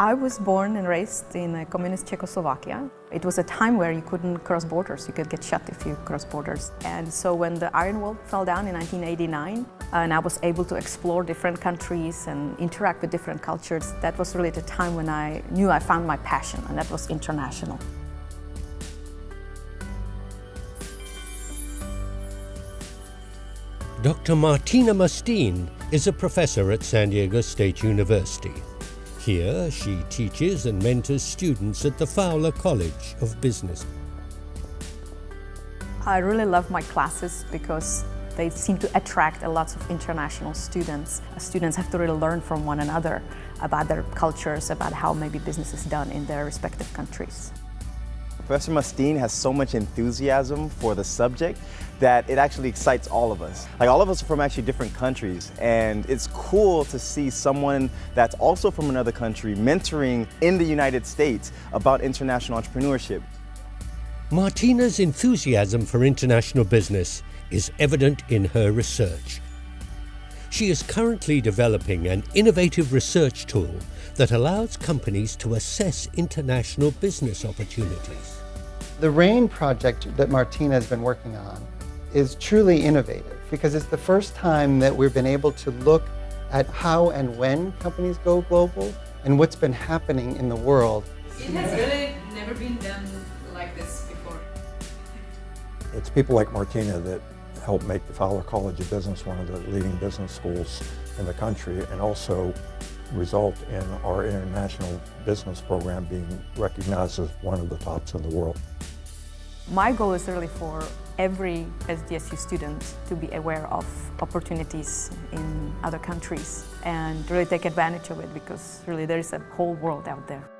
I was born and raised in a communist Czechoslovakia. It was a time where you couldn't cross borders. You could get shot if you cross borders. And so when the Iron Wall fell down in 1989 and I was able to explore different countries and interact with different cultures, that was really the time when I knew I found my passion and that was international. Dr. Martina Musteen is a professor at San Diego State University. Here, she teaches and mentors students at the Fowler College of Business. I really love my classes because they seem to attract a lot of international students. Students have to really learn from one another about their cultures, about how maybe business is done in their respective countries. Professor Musteen has so much enthusiasm for the subject that it actually excites all of us. Like all of us are from actually different countries and it's cool to see someone that's also from another country mentoring in the United States about international entrepreneurship. Martina's enthusiasm for international business is evident in her research. She is currently developing an innovative research tool that allows companies to assess international business opportunities. The RAIN project that Martina has been working on is truly innovative because it's the first time that we've been able to look at how and when companies go global and what's been happening in the world. It has really never been done like this before. It's people like Martina that help make the Fowler College of Business one of the leading business schools in the country and also result in our international business program being recognized as one of the tops in the world. My goal is really for every SDSU student to be aware of opportunities in other countries and really take advantage of it because really there is a whole world out there.